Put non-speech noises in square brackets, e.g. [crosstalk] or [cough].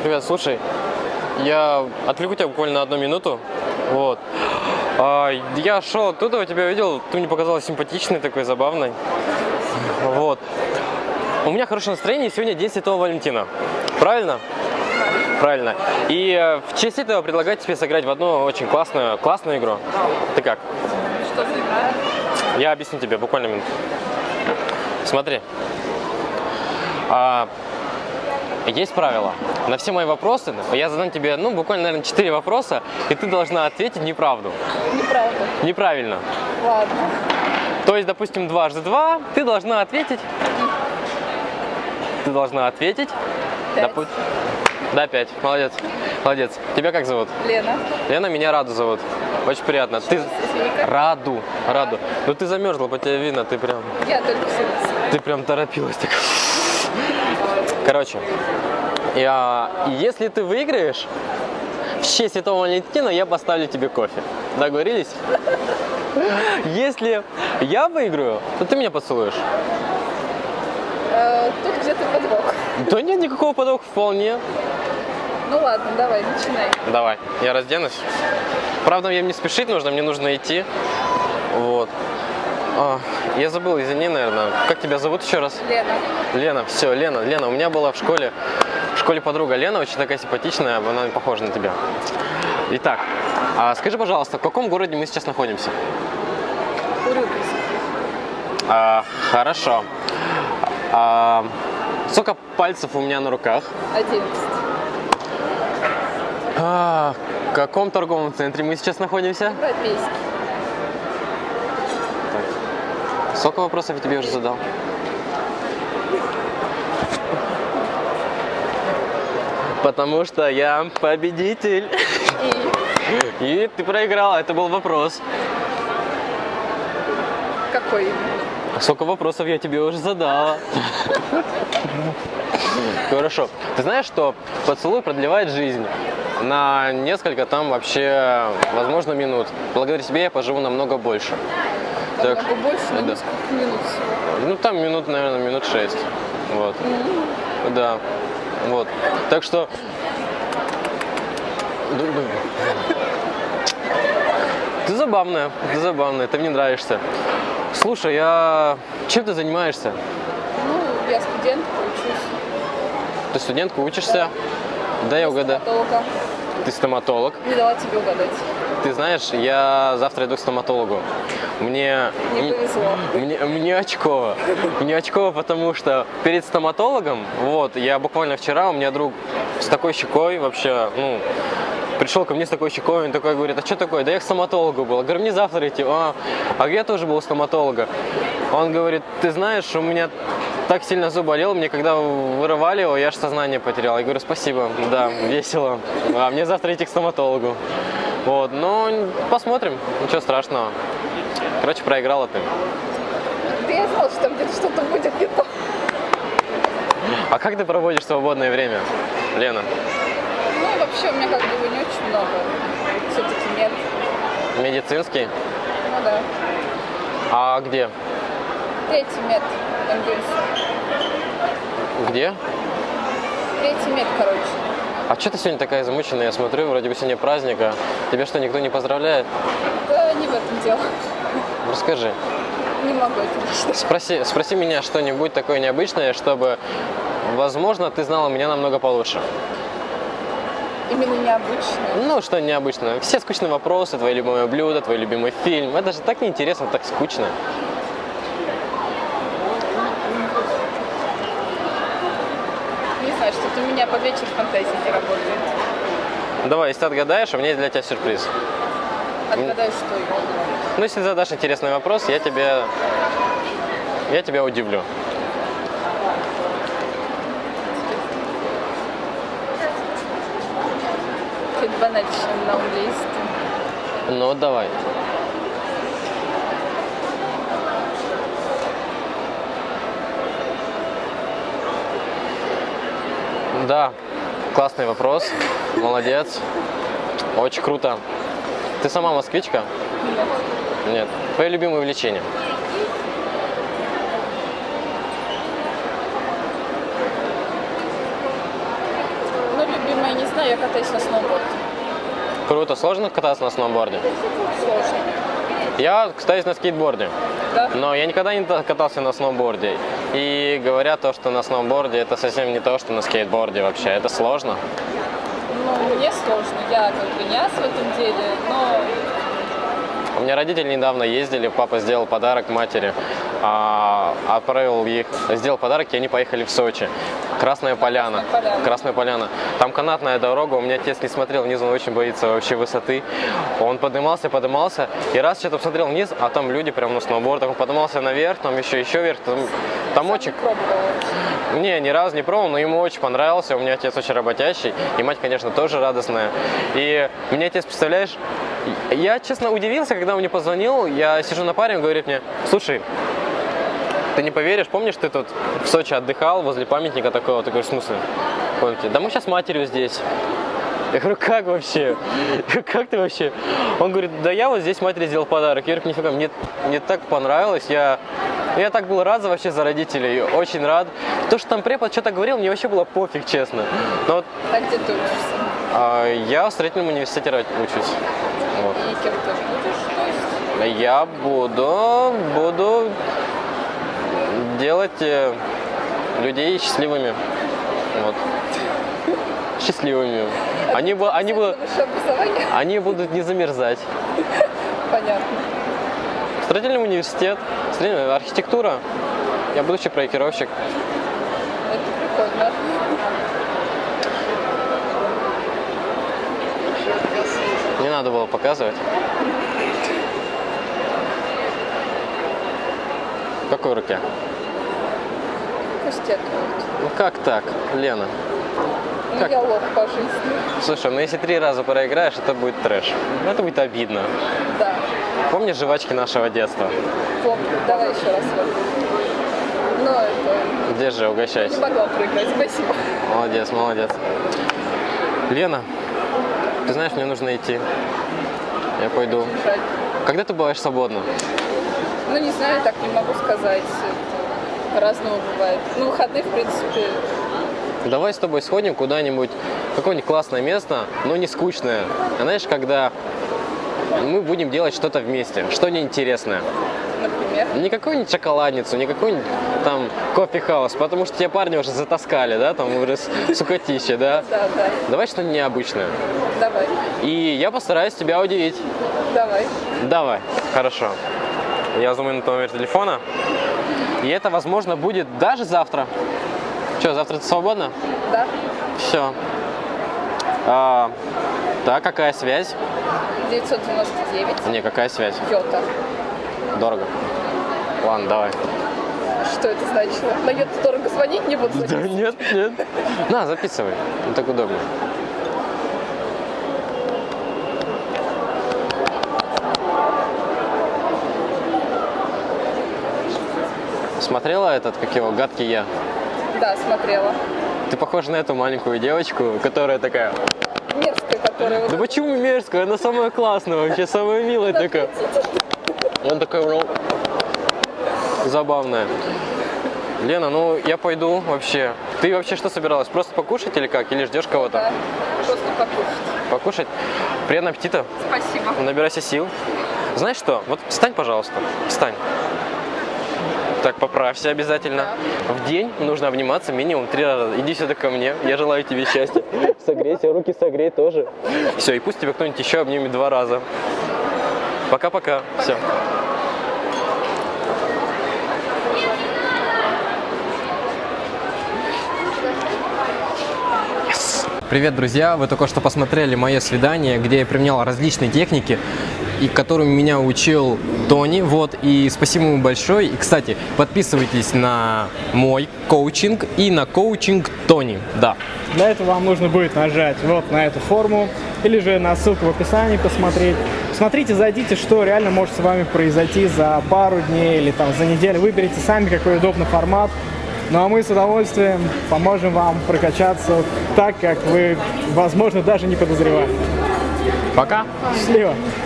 Привет, слушай, я отвлеку тебя буквально на одну минуту. Вот. А, я шел оттуда, тебя видел, ты мне показалась симпатичной, такой забавной. Вот. У меня хорошее настроение, сегодня день Святого Валентина. Правильно? Правильно. И э, в честь этого предлагаю тебе сыграть в одну очень классную, классную игру. Ты как? Что игра? Я объясню тебе, буквально минуту. Смотри. А, есть правило. На все мои вопросы я задам тебе, ну, буквально, наверное, 4 вопроса, и ты должна ответить неправду. Неправда. Неправильно. Ладно. То есть, допустим, дважды два, ты должна ответить. Ты должна ответить. Пять. Допу- Да, пять. Молодец. Молодец. Тебя как зовут? Лена. Lена, меня Раду зовут. Очень приятно. Ты... Раду. Раду. Ну ты замерзла, по тебе видно, ты прям... Я только все. Ты прям торопилась так. Короче, я, если ты выиграешь, в честь Святого Валентина я поставлю тебе кофе. Договорились? Если я выиграю, то ты меня поцелуешь. Э, тут где-то подвох. Да нет никакого подвоха вполне. Ну ладно, давай, начинай. Давай, я разденусь. Правда, мне не спешить нужно, мне нужно идти. Вот. Я забыл, извини, наверное. Как тебя зовут еще раз? Лена. Лена, все, Лена, Лена, у меня была в школе, в школе подруга Лена, очень такая симпатичная, она похожа на тебя. Итак, а скажи, пожалуйста, в каком городе мы сейчас находимся? Урюпинск. А, хорошо. А, сколько пальцев у меня на руках? 11. А, в каком торговом центре мы сейчас находимся? Европейский. Сколько вопросов я тебе уже задал? Потому что я победитель. И И ты проиграла, это был вопрос. какой? А Сколько вопросов я тебе уже задала? Хорошо. Ты знаешь, что поцелуй продлевает жизнь на несколько там вообще, возможно, минут. Благодаря тебе я поживу намного больше. Так, Намного больше, да. всего. Ну там минут, наверное, минут шесть. Вот. Да. Вот. Так что. Ты забавная, ты забавная, ты мне нравишься. Слушай, я чем ты занимаешься? Ну, я студентка, учусь. Ты студентка, учишься? Да, я угадаю. Стоматолога. Ты стоматолог. Не дала тебе угадать. Ты знаешь, я завтра иду к стоматологу. Мне... Не повезло. Мне, мне очково. Мне очково, потому что перед стоматологом, вот, я буквально вчера, у меня друг с такой щекой вообще, ну, пришел ко мне с такой щекой, он такой говорит, а что такое? Да я к стоматологу был. Я говорю, мне завтра идти. А, а я тоже был у стоматолога. Он говорит, ты знаешь, у меня так сильно зуб болел, мне когда вырывали его, я аж сознание потерял. Я говорю, спасибо, да, весело. А мне завтра идти к стоматологу. Вот, но посмотрим, ничего страшного. Короче, проиграла ты. Да я знала, что там где-то что-то будет не то. А как ты проводишь свободное время, Лена? Ну, вообще, у меня как бы не очень много. Все-таки нет. Медицинский? Ну да. А где? Третий мед МГУ. Где? Третий мед, короче. А что ты сегодня такая замученная? Я смотрю, вроде бы сегодня праздник, а тебя что, никто не поздравляет? Да не в этом дело. Расскажи. Не могу это объяснить. Спроси, спроси меня что-нибудь такое необычное, чтобы, возможно, ты знала меня намного получше. Именно необычно. Ну, что необычное. Все скучные вопросы, твои любимые блюда, твой любимый фильм. Это же так неинтересно, так скучно. Знаю, что-то у меня по вечер фантазии не работает. Давай, если ты отгадаешь, у меня есть для тебя сюрприз. Отгадай, что. Ну, если задашь интересный вопрос, я тебе, я тебя удивлю. Чуть банальщина на английском. Ну, давай. Да, классный вопрос. Молодец. Очень круто. Ты сама москвичка? Нет. Твое любимое увлечение? Ну, любимое знаю, я катаюсь на сноуборде. Круто. Сложно кататься на сноуборде? Сложно. Я катаюсь на скейтборде. Да? Но я никогда не та- катался на сноуборде. И говорят то, что на сноуборде это совсем не то, что на скейтборде вообще. Это сложно. Ну, мне сложно. Я как бы не ас в этом деле, но У меня родители недавно ездили, папа сделал подарок матери, отправил их, сделал подарок, и они поехали в Сочи. Красная поляна. Красная Поляна. Красная поляна. Там канатная дорога, у меня отец не смотрел вниз, он очень боится вообще высоты. Он поднимался, поднимался, и раз что-то посмотрел вниз, а там люди прям на сноубордах, он поднимался наверх, там еще, еще вверх, там, там очень... пробовала. Не, ни разу не пробовал, но ему очень понравился. У меня отец очень работящий, и мать, конечно, тоже радостная. И мне отец, представляешь, я, честно, удивился, когда он мне позвонил. Я сижу на паре, он говорит мне, слушай, ты не поверишь, помнишь, ты тут в Сочи отдыхал возле памятника такого? Говоришь, в смысле? Помните? Да мы сейчас с матерью здесь. Я говорю, как вообще? [laughs] Как ты вообще? Он говорит, да я вот здесь матери сделал подарок. Я говорю, нифига, мне, мне так понравилось. Я, я так был рад за вообще за родителей, очень рад. То, что там препод что-то говорил, мне вообще было пофиг, честно. Но вот А где ты учишься? а, я в строительном университете учусь. Вот. И кем ты будешь? Я буду, буду делать э, людей счастливыми. Вот. Счастливыми. Они, бу- они, образование? они будут не замерзать. Понятно. Строительный университет, строительная архитектура. Я будущий проектировщик. Это прикольно. Не надо было показывать. В какой руке? Будет. Ну как так, Лена? Ну, Как? я лох по жизни. Слушай, ну если три раза проиграешь, это будет трэш. Ну, Это будет обидно. Да. Помнишь жвачки нашего детства? Помню. Давай еще раз. Но это... Где же, Не угощайся. могла проиграть. Спасибо. Молодец, молодец. Лена, ты знаешь, мне нужно идти. Я пойду. Когда ты бываешь свободна? Ну, не знаю, так не могу сказать. По-разному бывает. Ну, выходные, в принципе, Давай с тобой сходим куда-нибудь, какое-нибудь классное место, но не скучное. А знаешь, когда мы будем делать что-то вместе, что-нибудь интересное. например. Не какую-нибудь шоколадницу, не какой-нибудь там кофе-хаус, потому что те парни уже затаскали, да, там уже [laughs] сукотище, да. Да, да. Давай что-нибудь необычное. Давай. И я постараюсь тебя удивить. Давай. Давай, хорошо. Я зумаю на твой номер телефона. И это, возможно, будет даже завтра. Что, завтра ты свободна? Да. Все. А, так, какая связь? 999. Не, какая связь? Йота. Дорого. Ладно, давай. Что это значило? На йоту дорого звонить не буду Да нет, нет. На, записывай. Ну, так удобно. Смотрела этот, как его, гадкий я? Да, смотрела. Ты похожа на эту маленькую девочку, которая такая, Мерзкая, которая вот да почему мерзкая, она самая классная вообще, самая милая такая. Он такой, ну, забавная. Лена, ну я пойду вообще. Ты вообще что собиралась? Просто покушать или как? Или ждешь кого-то? Да, просто покушать. Покушать? Приятного аппетита. Спасибо. Набирайся сил. Знаешь что? Вот встань, пожалуйста. Встань. Так, поправься обязательно. В день нужно обниматься минимум три раза. Иди сюда ко мне. Я желаю тебе счастья. Согрейся, руки согрей тоже. Все, и пусть тебя кто-нибудь еще обнимет два раза. Пока-пока. Все. Привет, друзья! Вы только что посмотрели мое свидание, где я применял различные техники, и которым меня учил Тони. Вот, и спасибо ему большое. И, кстати, подписывайтесь на мой коучинг и на коучинг Тони. Да. Для этого вам нужно будет нажать вот на эту форму или же на ссылку в описании посмотреть. Смотрите, зайдите, что реально может с вами произойти за пару дней или там за неделю. Выберите сами, какой удобный формат. Ну а мы с удовольствием поможем вам прокачаться так, как вы, возможно, даже не подозревали. Пока! Счастливо!